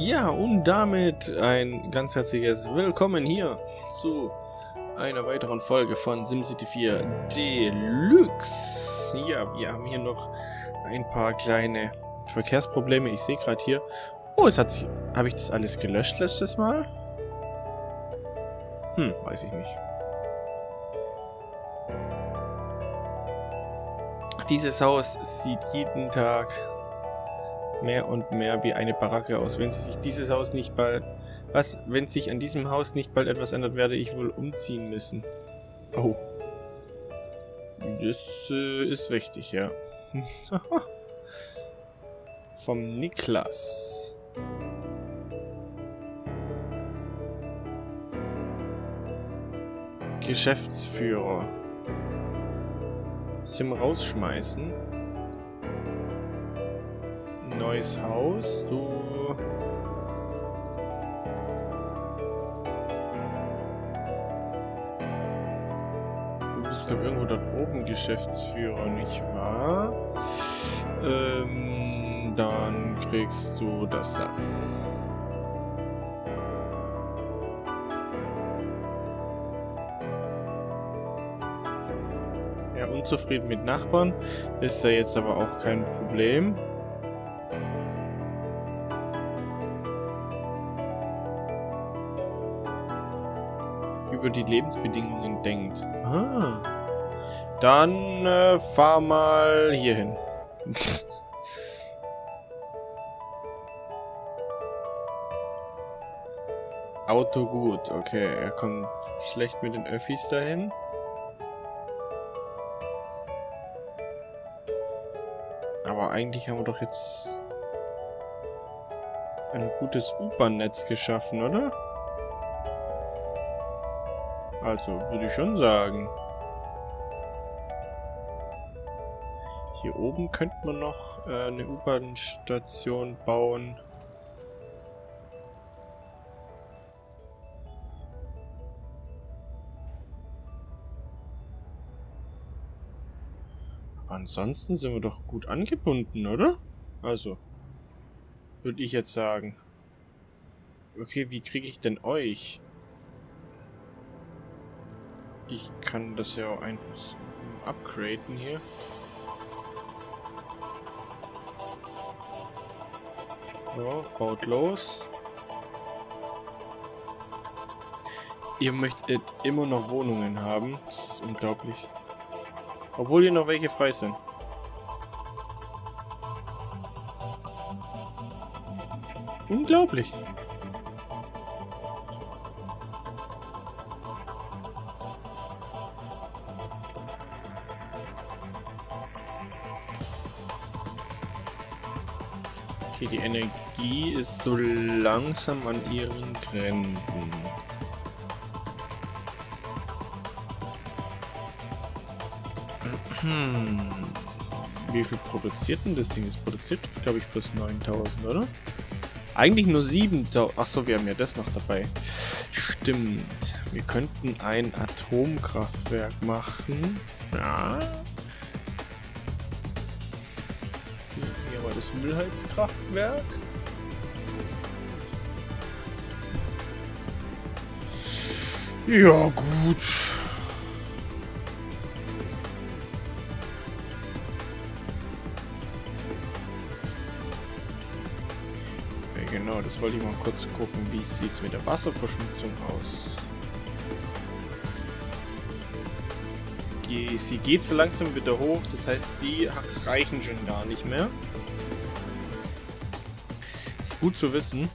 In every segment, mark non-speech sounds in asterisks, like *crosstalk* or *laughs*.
Ja, und damit ein ganz herzliches Willkommen hier zu einer weiteren Folge von SimCity 4 Deluxe. Ja, wir haben hier noch ein paar kleine Verkehrsprobleme. Ich sehe gerade hier... Oh, es hat sich... Habe ich das alles gelöscht letztes Mal? Hm, weiß ich nicht. Dieses Haus sieht jeden Tag mehr und mehr wie eine Baracke aus. Wenn sich dieses Haus nicht bald... Was, wenn sich an diesem Haus nicht bald etwas ändert, werde ich wohl umziehen müssen. Oh. Das äh, ist richtig, ja. *laughs* Vom Niklas. Geschäftsführer. Sim rausschmeißen neues Haus. Du... Du bist doch irgendwo dort oben Geschäftsführer, nicht wahr? Ähm, dann kriegst du das da. Ja, unzufrieden mit Nachbarn ist ja jetzt aber auch kein Problem. Über die Lebensbedingungen denkt. Ah. Dann äh, fahr mal hier hin. *laughs* Auto gut, okay. Er kommt schlecht mit den Öffis dahin. Aber eigentlich haben wir doch jetzt ein gutes U-Bahn-Netz geschaffen, oder? Also, würde ich schon sagen. Hier oben könnte man noch äh, eine U-Bahn-Station bauen. Ansonsten sind wir doch gut angebunden, oder? Also, würde ich jetzt sagen. Okay, wie kriege ich denn euch? Ich kann das ja auch einfach upgraden hier. So, baut los. Ihr möchtet immer noch Wohnungen haben. Das ist unglaublich. Obwohl hier noch welche frei sind. Unglaublich. Energie ist so langsam an ihren Grenzen. Hm. Wie viel produziert denn das Ding? Es produziert, glaube ich, plus 9000, oder? Eigentlich nur 7000. Achso, wir haben ja das noch dabei. Stimmt. Wir könnten ein Atomkraftwerk machen. Ja. Das Müllheizkraftwerk. Ja, gut. Ja, genau, das wollte ich mal kurz gucken. Wie sieht es mit der Wasserverschmutzung aus? Sie geht so langsam wieder hoch, das heißt, die reichen schon gar nicht mehr gut zu wissen.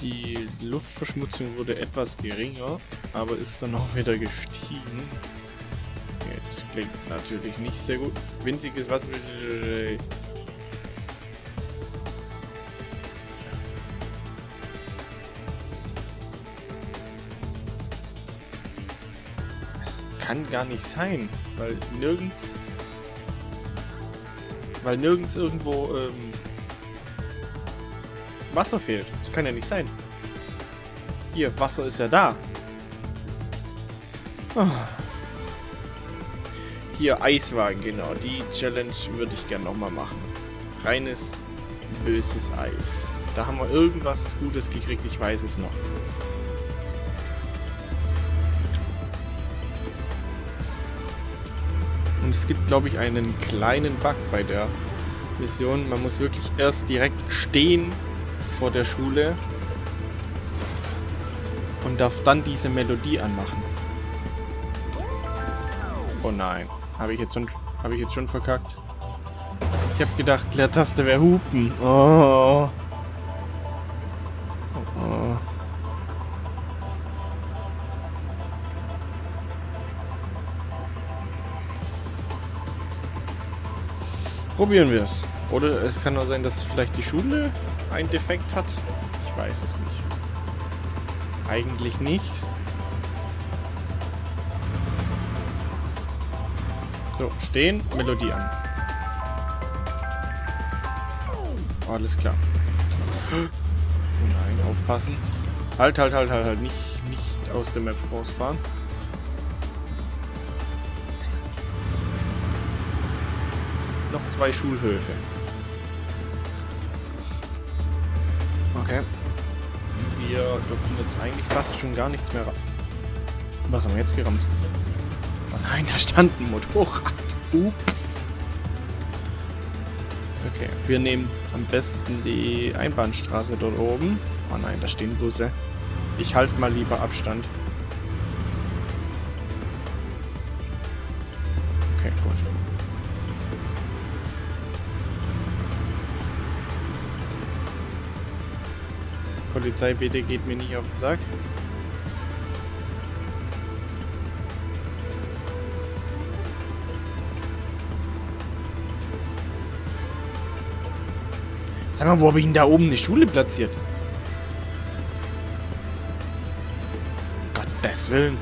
Die Luftverschmutzung wurde etwas geringer, aber ist dann auch wieder gestiegen. Das klingt natürlich nicht sehr gut. Winziges Wasser... Kann gar nicht sein, weil nirgends... Weil nirgends irgendwo... Ähm, Wasser fehlt. Das kann ja nicht sein. Hier, Wasser ist ja da. Oh. Hier, Eiswagen, genau. Die Challenge würde ich gerne nochmal machen. Reines, böses Eis. Da haben wir irgendwas Gutes gekriegt, ich weiß es noch. Und es gibt, glaube ich, einen kleinen Bug bei der Mission. Man muss wirklich erst direkt stehen vor der Schule und darf dann diese Melodie anmachen. Oh nein. Habe ich, jetzt schon, hab ich jetzt schon verkackt? Ich habe gedacht, Leertaste wäre Hupen. Oh. oh. Probieren wir es. Oder es kann nur sein, dass vielleicht die Schule einen Defekt hat. Ich weiß es nicht. Eigentlich nicht. So, stehen, Melodie an. Alles klar. Oh nein, aufpassen. Halt, halt, halt, halt, halt. Nicht, nicht aus der Map rausfahren. Noch zwei Schulhöfe. Okay. Wir dürfen jetzt eigentlich fast schon gar nichts mehr... Was haben wir jetzt gerammt? Oh nein, da stand ein Motorrad. Ups. Okay, wir nehmen am besten die Einbahnstraße dort oben. Oh nein, da stehen Busse. Ich halte mal lieber Abstand. Okay, gut. Polizei, bitte geht mir nicht auf den Sack. Sag mal, wo habe ich denn da oben eine Schule platziert? Gottes Willen.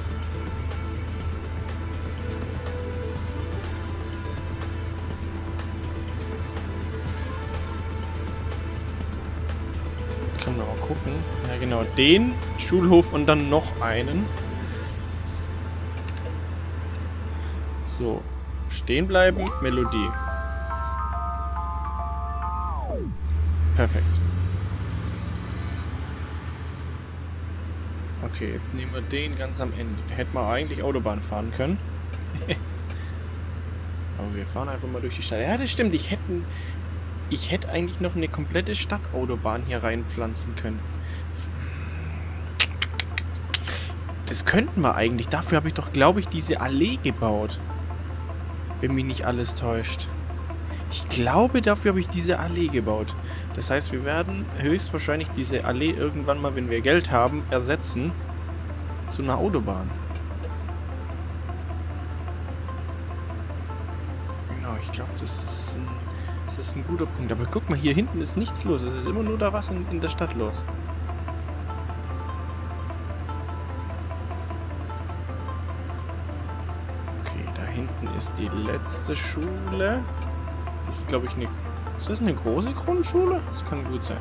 Den Schulhof und dann noch einen. So, stehen bleiben, Melodie. Perfekt. Okay, jetzt nehmen wir den ganz am Ende. Hätten wir eigentlich Autobahn fahren können. *laughs* Aber wir fahren einfach mal durch die Stadt. Ja, das stimmt. Ich hätte, ich hätte eigentlich noch eine komplette Stadtautobahn hier reinpflanzen können. Das könnten wir eigentlich. Dafür habe ich doch, glaube ich, diese Allee gebaut. Wenn mich nicht alles täuscht. Ich glaube, dafür habe ich diese Allee gebaut. Das heißt, wir werden höchstwahrscheinlich diese Allee irgendwann mal, wenn wir Geld haben, ersetzen zu einer Autobahn. Genau, ich glaube, das ist, ein, das ist ein guter Punkt. Aber guck mal, hier hinten ist nichts los. Es ist immer nur da was in, in der Stadt los. Ist die letzte Schule. Das ist, glaube ich, eine... Ist das eine große Grundschule? Das kann gut sein.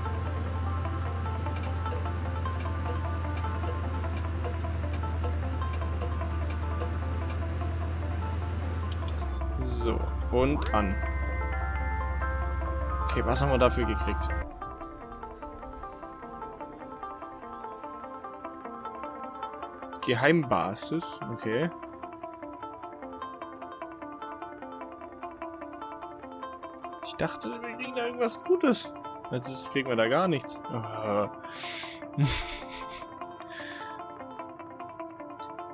So, und an. Okay, was haben wir dafür gekriegt? Geheimbasis, okay. Dachte, wir kriegen da irgendwas Gutes. Jetzt kriegen wir da gar nichts. Oh.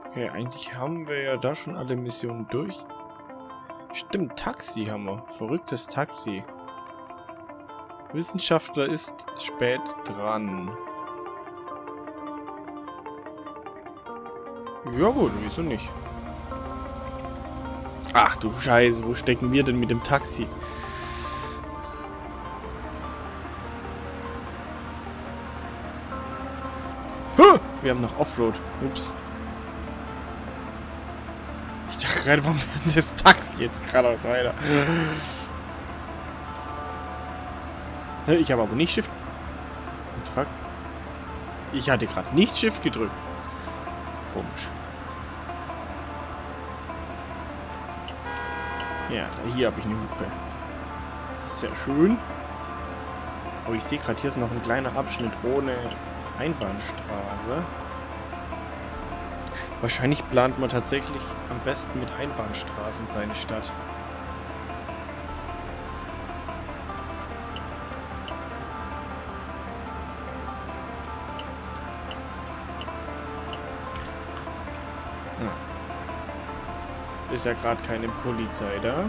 okay, eigentlich haben wir ja da schon alle Missionen durch. Stimmt, Taxi haben wir. Verrücktes Taxi. Wissenschaftler ist spät dran. Ja gut, wieso nicht? Ach du Scheiße, wo stecken wir denn mit dem Taxi? Wir haben noch Offroad. Ups. Ich dachte gerade, warum fährt das Taxi jetzt geradeaus weiter? Ich habe aber nicht Shift... What the fuck? Ich hatte gerade nicht Shift gedrückt. Komisch. Ja, hier habe ich eine Hupe. Sehr schön. Oh, ich sehe gerade, hier ist noch ein kleiner Abschnitt ohne Einbahnstraße. Wahrscheinlich plant man tatsächlich am besten mit Einbahnstraßen seine Stadt. Ist ja gerade keine Polizei da.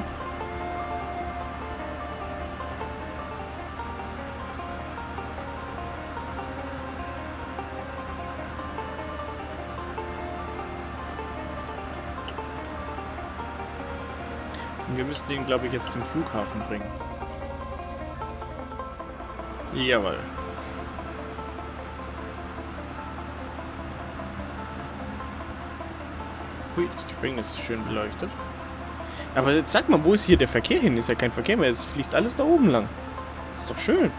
Wir müssen den, glaube ich, jetzt zum Flughafen bringen. Jawohl. Hui, das Gefängnis ist schön beleuchtet. Aber jetzt sag mal, wo ist hier der Verkehr hin? Ist ja kein Verkehr mehr, es fließt alles da oben lang. Ist doch schön.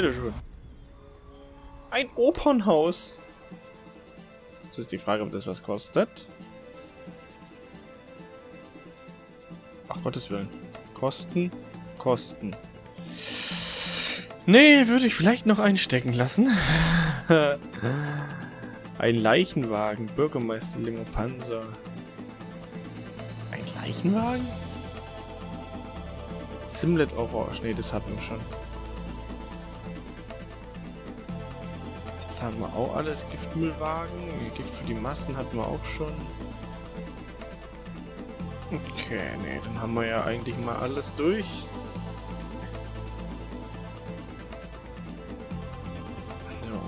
Bitteschön. Ein Opernhaus. Jetzt ist die Frage, ob das was kostet. Ach Gottes Willen. Kosten, Kosten. Nee, würde ich vielleicht noch einstecken lassen. *laughs* Ein Leichenwagen, Bürgermeister Limo Panzer. Ein Leichenwagen? Simlet Orange. Ne, das hatten wir schon. Haben wir auch alles. Giftmüllwagen. Gift für die Massen hatten wir auch schon. Okay, ne, dann haben wir ja eigentlich mal alles durch. So.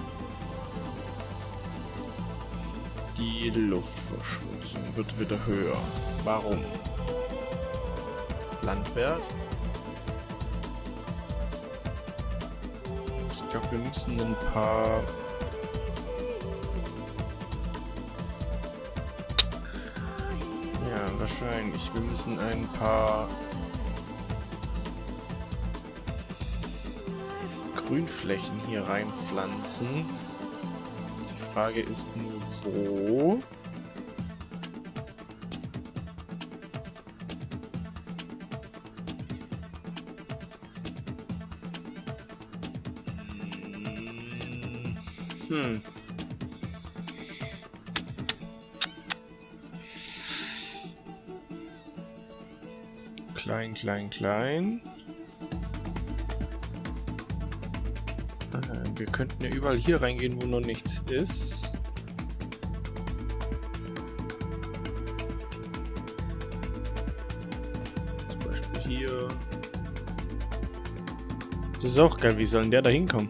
Die Luftverschmutzung wird wieder höher. Warum? Landwert? Ich glaube, wir müssen ein paar... Wahrscheinlich. Wir müssen ein paar... Grünflächen hier reinpflanzen. Die Frage ist nur, wo... Hm. Klein, klein, klein. Äh, wir könnten ja überall hier reingehen, wo noch nichts ist. Zum Beispiel hier. Das ist auch geil, wie soll denn der da hinkommen?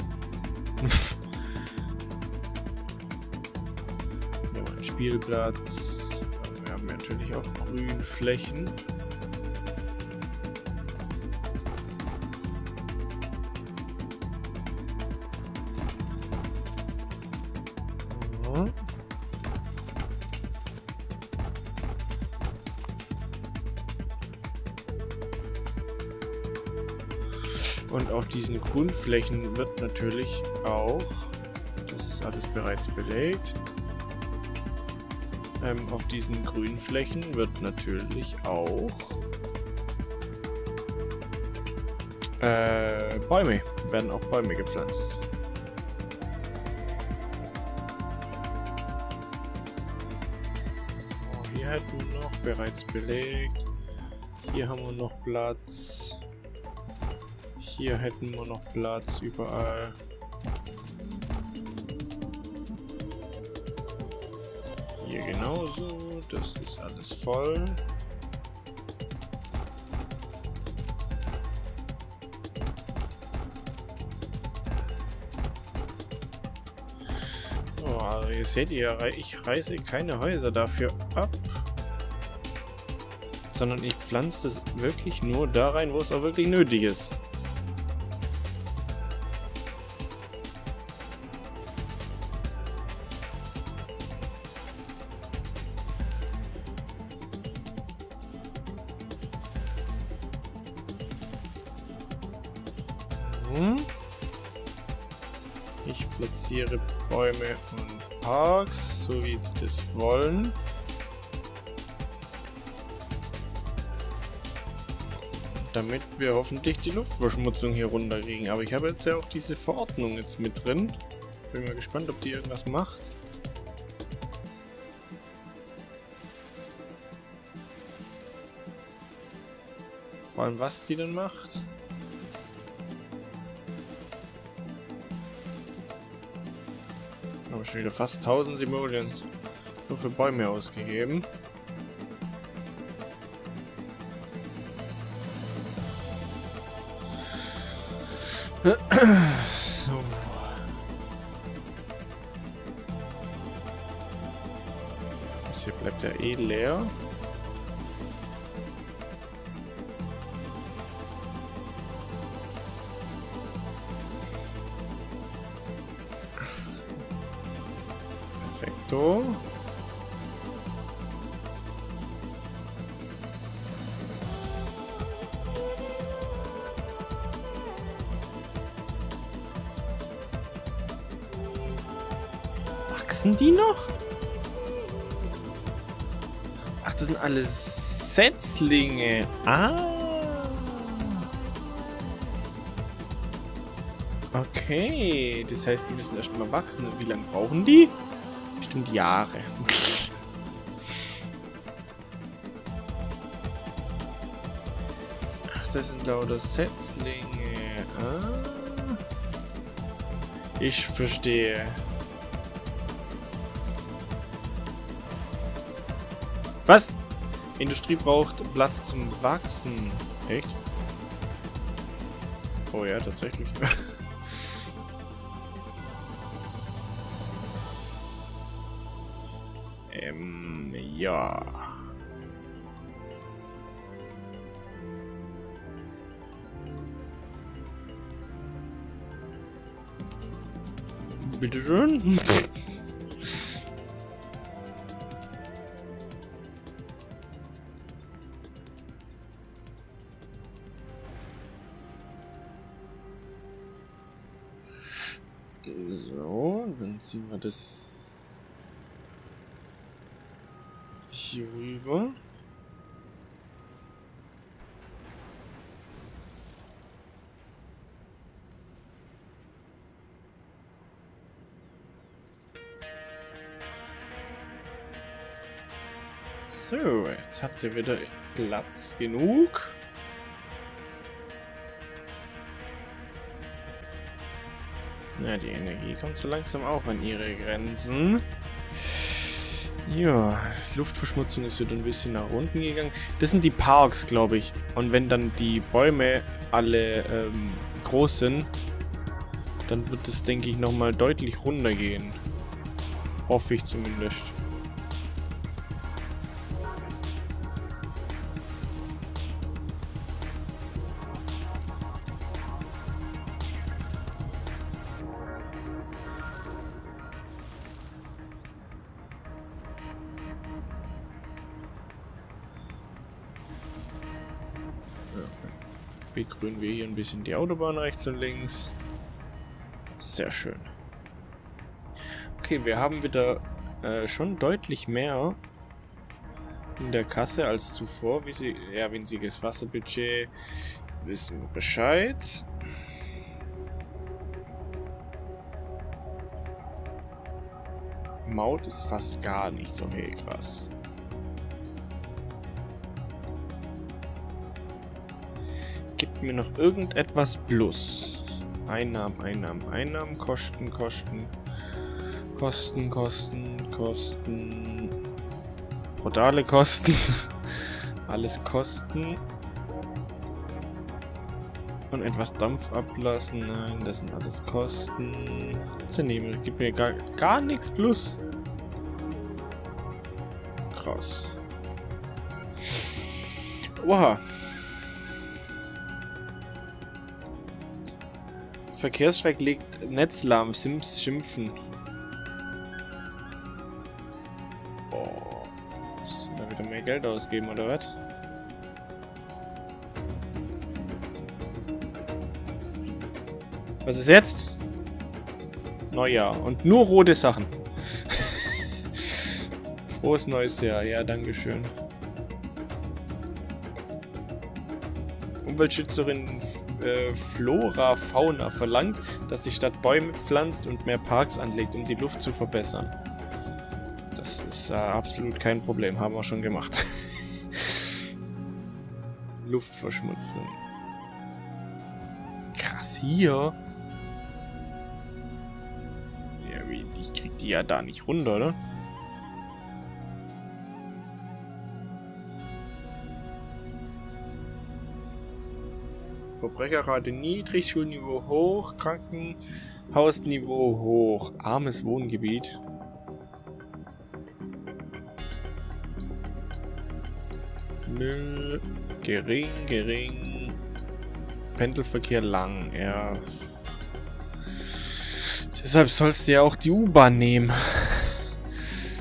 *laughs* Spielplatz. Wir haben natürlich auch Grünflächen. Und diesen Grundflächen wird natürlich auch, das ist alles bereits belegt, ähm, auf diesen grünen Flächen wird natürlich auch äh, Bäume, werden auch Bäume gepflanzt. Oh, hier hätten wir noch bereits belegt. Hier haben wir noch Platz. Hier hätten wir noch Platz überall. Hier genauso. Das ist alles voll. Oh, ihr seht ihr, ich reiße keine Häuser dafür ab. Sondern ich pflanze das wirklich nur da rein, wo es auch wirklich nötig ist. Ich platziere Bäume und Parks, so wie die das wollen. Damit wir hoffentlich die Luftverschmutzung hier runterkriegen. Aber ich habe jetzt ja auch diese Verordnung jetzt mit drin. Bin mal gespannt, ob die irgendwas macht. Vor allem, was die denn macht. Schon wieder fast 1000 Simoleons nur für Bäume ausgegeben. so. Das hier bleibt ja eh leer. Wachsen die noch? Ach, das sind alles Setzlinge. Ah. Okay, das heißt, die müssen erstmal wachsen. Und wie lange brauchen die? Bestimmt Jahre. *laughs* Ach, das sind lauter Setzlinge. Ah. Ich verstehe. Industrie braucht Platz zum Wachsen. Echt? Oh ja, tatsächlich. *laughs* ähm, ja. Bitteschön. *laughs* das hier rüber. So, jetzt habt ihr wieder Platz genug. Ja, die Energie kommt so langsam auch an ihre Grenzen. Ja, Luftverschmutzung ist wieder ein bisschen nach unten gegangen. Das sind die Parks, glaube ich. Und wenn dann die Bäume alle ähm, groß sind, dann wird es, denke ich, nochmal deutlich runtergehen. Hoffe ich zumindest. Begrünen wir hier ein bisschen die Autobahn rechts und links. Sehr schön. Okay, wir haben wieder äh, schon deutlich mehr in der Kasse als zuvor. Wie sie, ja, winziges Wasserbudget. Wissen wir Bescheid. Maut ist fast gar nicht so hey, krass. Mir noch irgendetwas plus. Einnahmen, Einnahmen, Einnahmen, Kosten, Kosten, Kosten, Kosten, Kosten, brutale Kosten, *laughs* alles Kosten. Und etwas Dampf ablassen, nein, das sind alles Kosten. Zernehme, gibt mir gar, gar nichts plus. Krass. Oha. Verkehrsstreik legt Netz lahm. Sims schimpfen. Oh. Da wieder mehr Geld ausgeben, oder was? Was ist jetzt? Neujahr. Und nur rote Sachen. *laughs* Frohes neues Jahr. Ja, dankeschön. Umweltschützerin äh, Flora Fauna verlangt, dass die Stadt Bäume pflanzt und mehr Parks anlegt, um die Luft zu verbessern. Das ist äh, absolut kein Problem, haben wir schon gemacht. *laughs* Luftverschmutzung. Krass, hier. Ja, ich krieg die ja da nicht runter, oder? Verbrecherrate niedrig, Schulniveau hoch, Krankenhausniveau hoch, armes Wohngebiet. Müll gering, gering. Pendelverkehr lang, ja. Deshalb sollst du ja auch die U-Bahn nehmen.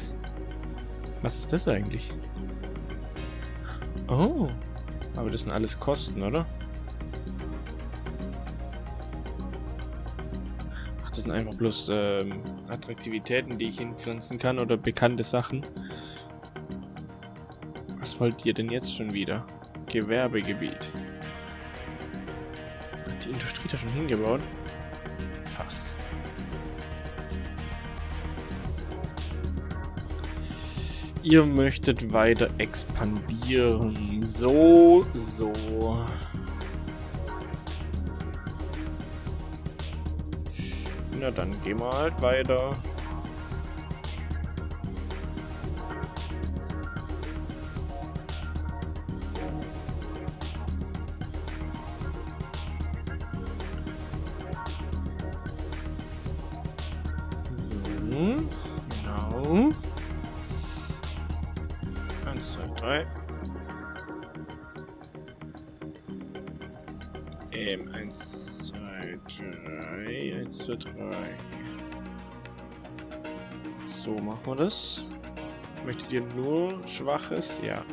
*laughs* Was ist das eigentlich? Oh. Aber das sind alles Kosten, oder? Sind einfach bloß ähm, Attraktivitäten, die ich hinpflanzen kann oder bekannte Sachen. Was wollt ihr denn jetzt schon wieder? Gewerbegebiet. Hat die Industrie da schon hingebaut? Fast. Ihr möchtet weiter expandieren. So, so. Dann gehen wir halt weiter. So, genau. Ähm, eins, zwei, drei, eins, zwei, drei. So, machen wir das. Möchtet ihr nur Schwaches? Ja.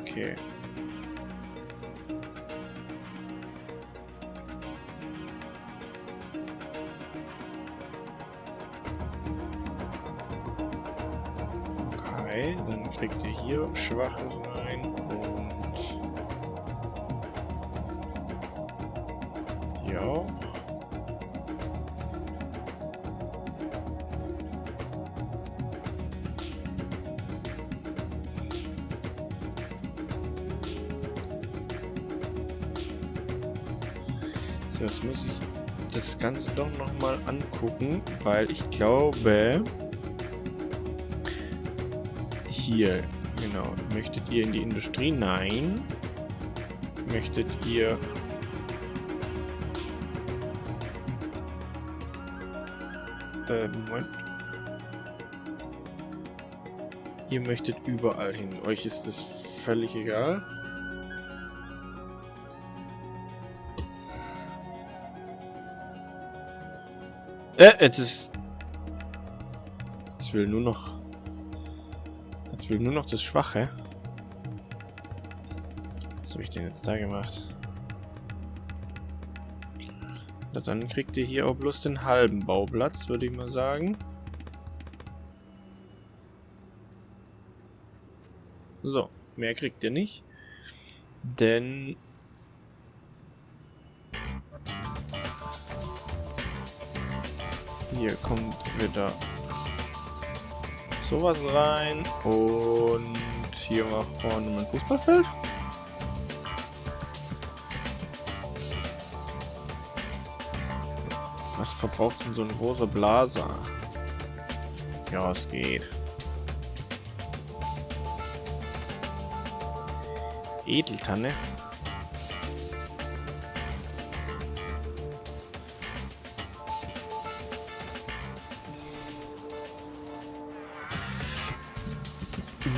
Okay. Okay, dann kriegt ihr hier Schwaches rein doch nochmal angucken, weil ich glaube... Hier, genau. Möchtet ihr in die Industrie? Nein. Möchtet ihr... Äh, Moment. Ihr möchtet überall hin. Euch ist das völlig egal. Äh, jetzt ist... Jetzt will nur noch... Jetzt will nur noch das Schwache. Was habe ich denn jetzt da gemacht? Na, dann kriegt ihr hier auch bloß den halben Bauplatz, würde ich mal sagen. So, mehr kriegt ihr nicht. Denn Hier kommt wieder sowas rein und hier war vorne mein Fußballfeld. Was verbraucht denn so ein großer Blaser? Ja, es geht. Edeltanne.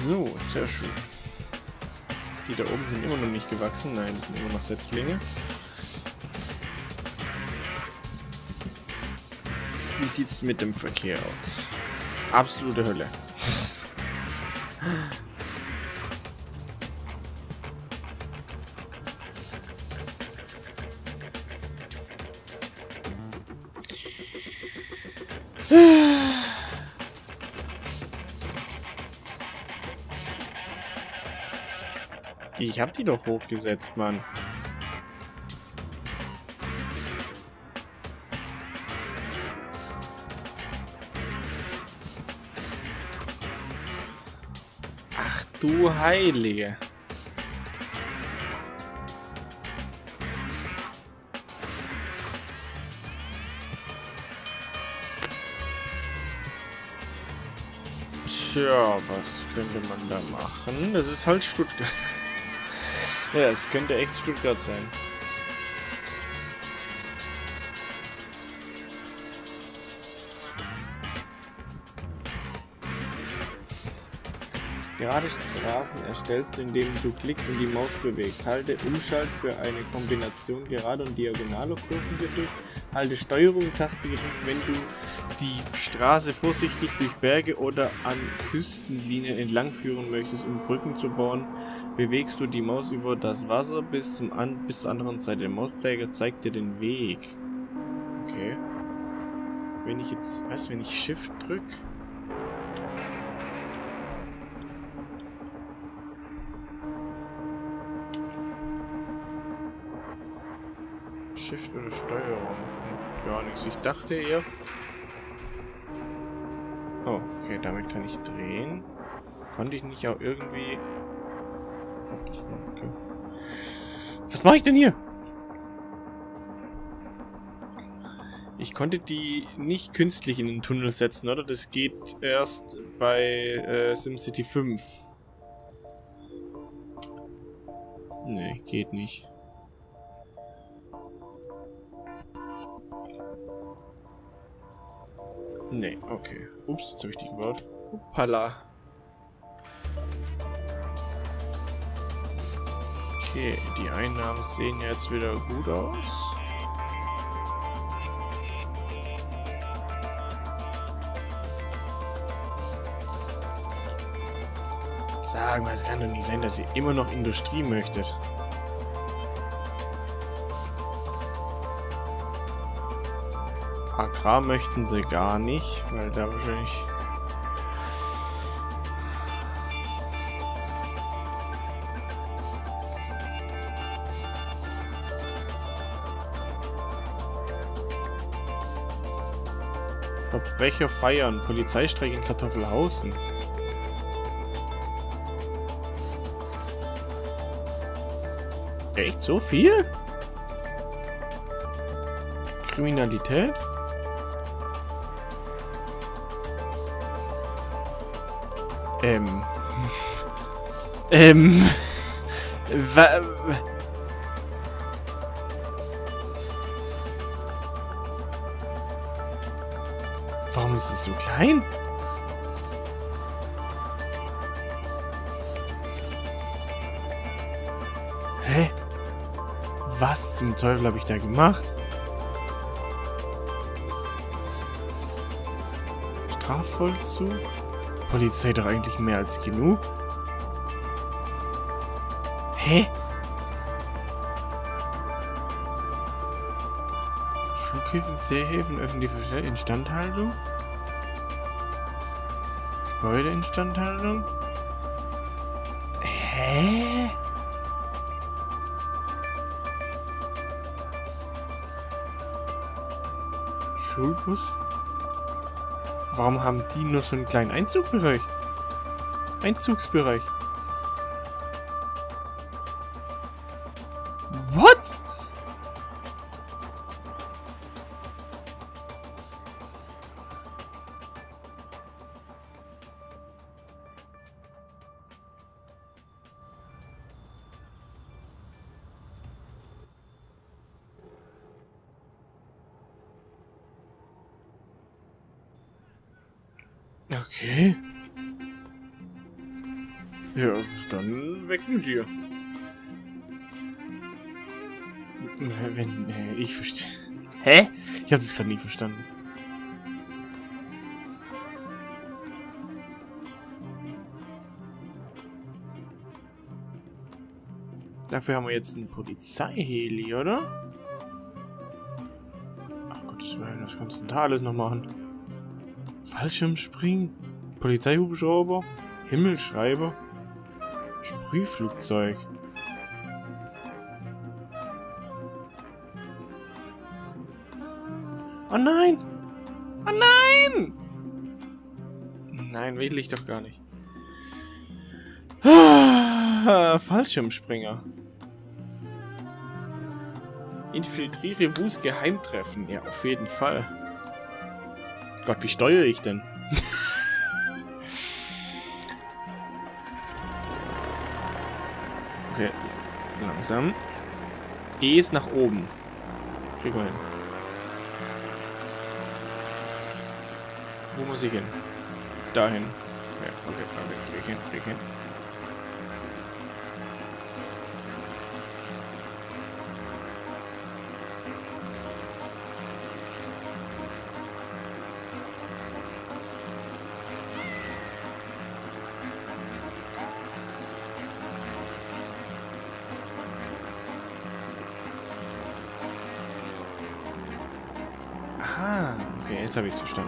So, sehr schön. Die da oben sind immer noch nicht gewachsen. Nein, das sind immer noch Setzlinge. Wie sieht es mit dem Verkehr aus? Absolute Hölle. *laughs* Ich hab die doch hochgesetzt, Mann. Ach du Heilige. Tja, was könnte man da machen? Das ist halt Stuttgart. Ja, es könnte echt Stuttgart sein. Gerade Straßen erstellst du, indem du klickst und die Maus bewegst. Halte Umschalt für eine Kombination gerade und diagonaler Kurven gedrückt. Halte Steuerung-Taste gedrückt, wenn du die Straße vorsichtig durch Berge oder an Küstenlinien entlang führen möchtest, um Brücken zu bauen. Bewegst du die Maus über das Wasser bis, zum an bis zur anderen Seite. Der Mauszeiger zeigt dir den Weg. Okay. Wenn ich jetzt, was, wenn ich Shift drücke? Shift oder Steuerung? Gar nichts. Ich dachte eher... Oh, okay, damit kann ich drehen. Konnte ich nicht auch irgendwie... Okay. Was mache ich denn hier? Ich konnte die nicht künstlich in den Tunnel setzen, oder? Das geht erst bei äh, SimCity 5. Nee, geht nicht. Nee, okay. Ups, jetzt habe ich die gebaut. Hoppala. Okay, die Einnahmen sehen jetzt wieder gut aus. Sagen wir, es kann doch nicht sein, dass ihr immer noch Industrie möchtet. Agrar möchten sie gar nicht, weil da wahrscheinlich... Verbrecher feiern, Polizeistreik in Kartoffelhausen. Echt so viel? Kriminalität? Ähm. *laughs* ähm. *laughs* Ist es so klein? Hä? Was zum Teufel habe ich da gemacht? Strafvollzug? Polizei doch eigentlich mehr als genug. Hä? Flughäfen, Seehäfen, öffentliche Instandhaltung? Gebäudeinstandhaltung? Hä? Schulbus? Warum haben die nur so einen kleinen Einzugbereich? Einzugsbereich. Habe das gerade nie verstanden. Dafür haben wir jetzt einen Polizeiheli, oder? Ach Gottes Willen, was kannst du da alles noch machen? Fallschirmspringen, Polizeihubschrauber, Himmelschreiber, Sprühflugzeug. Oh nein! Oh nein! Nein, will ich doch gar nicht. Ah, Fallschirmspringer. Infiltriere Wus Geheimtreffen. Ja, auf jeden Fall. Gott, wie steuere ich denn? *laughs* okay, langsam. E ist nach oben. Kriegen wir hin. Wo muss ich hin? Dahin. Ja, okay, okay, krieg ich hin, krieg ich hin. Ah, okay, jetzt habe ich es verstanden.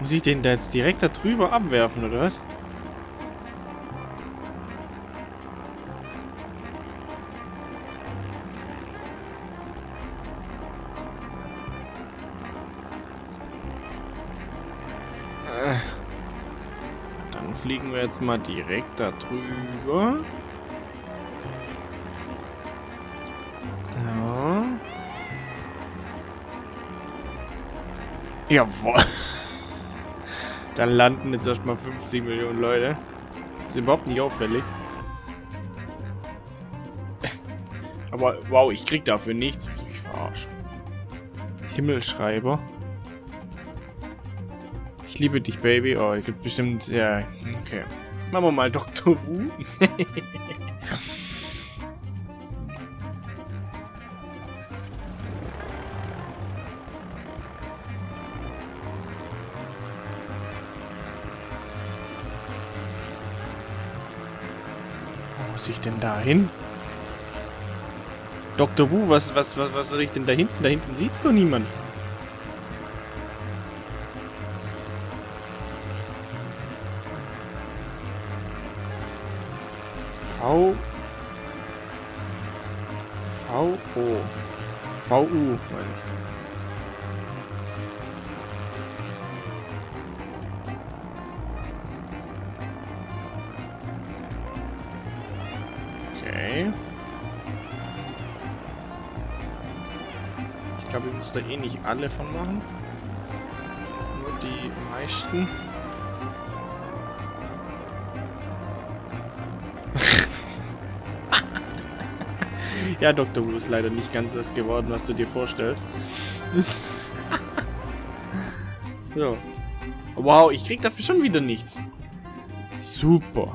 Muss ich den da jetzt direkt da drüber abwerfen, oder was? Äh. Dann fliegen wir jetzt mal direkt da drüber. Ja. Jawohl. *laughs* Dann landen jetzt erstmal 50 Millionen Leute. Ist überhaupt nicht auffällig. Aber wow, ich krieg dafür nichts. Muss mich verarschen. Himmelschreiber. Ich liebe dich, Baby. Oh, da gibt's bestimmt. Ja, okay. Machen wir mal Dr. Wu. *laughs* muss ich denn da hin? Dr. Wu, was, was, was, was soll ich denn da hinten? Da hinten sieht's doch niemand. V. V. O. V. U. meine Muss da eh nicht alle von machen. Nur die meisten. *laughs* ja, Dr. Wu ist leider nicht ganz das geworden, was du dir vorstellst. *laughs* so. Wow, ich krieg dafür schon wieder nichts. Super.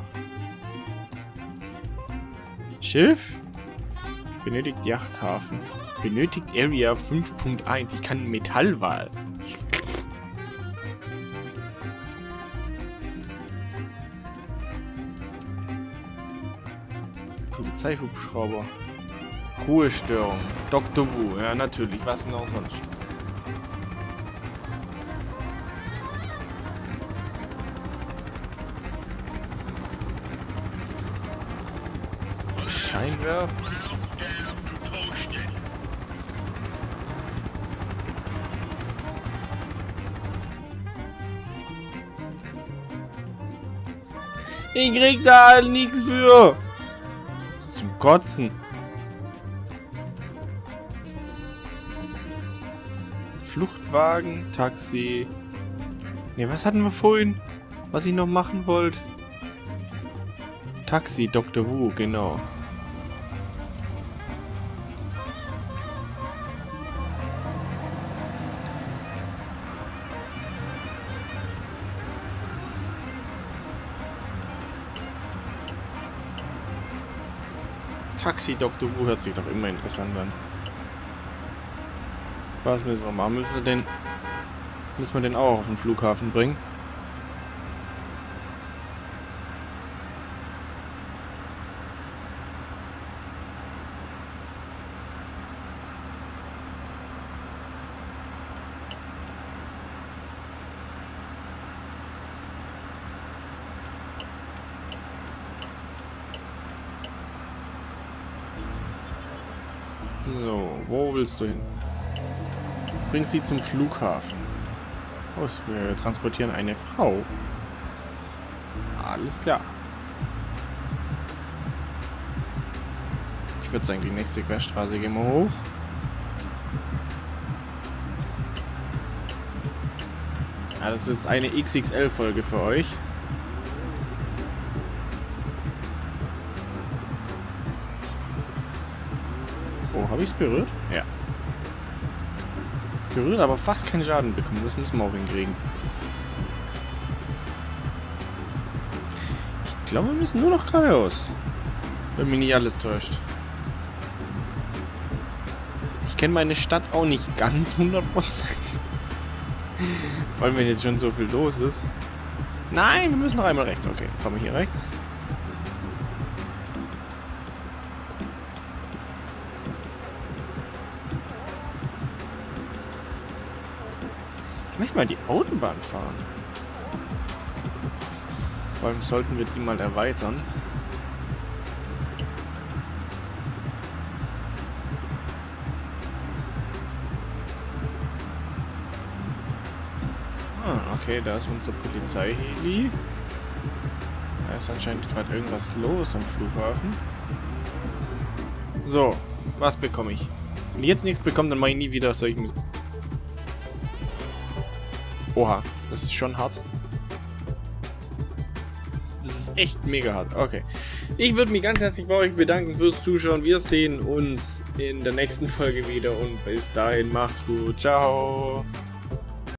Schiff? Benötigt Yachthafen. Benötigt Area 5.1. Ich kann Metallwahl. Polizeihubschrauber. Ruhestörung. Dr. Wu. Ja, natürlich. Was denn auch sonst? Scheinwerfer. Ich krieg da halt nichts für. Zum Kotzen. Fluchtwagen, Taxi. Ne, was hatten wir vorhin? Was ich noch machen wollte? Taxi, Dr. Wu, genau. Taxi Dr. Wu hört sich doch immer interessant an. Was müssen wir machen? Müssen wir den, müssen wir den auch auf den Flughafen bringen? So, wo willst du hin? Bring sie zum Flughafen. Oh, wir transportieren eine Frau. Alles klar. Ich würde sagen, die nächste Querstraße gehen wir hoch. Ja, das ist eine XXL-Folge für euch. Habe ich es berührt? Ja. Berührt, aber fast keinen Schaden bekommen. Das müssen wir auch hinkriegen. Ich glaube, wir müssen nur noch geradeaus. Wenn mich nicht alles täuscht. Ich kenne meine Stadt auch nicht ganz 100%. Vor allem, wenn jetzt schon so viel los ist. Nein, wir müssen noch einmal rechts. Okay, fahren wir hier rechts. Ich möchte mal die Autobahn fahren. Vor allem sollten wir die mal erweitern. Okay, da ist unser Polizeiheli. Da ist anscheinend gerade irgendwas los am Flughafen. So, was bekomme ich? Wenn ich jetzt nichts bekomme, dann mache ich nie wieder solchen... Oha, das ist schon hart. Das ist echt mega hart. Okay. Ich würde mich ganz herzlich bei euch bedanken fürs Zuschauen. Wir sehen uns in der nächsten Folge wieder und bis dahin macht's gut. Ciao.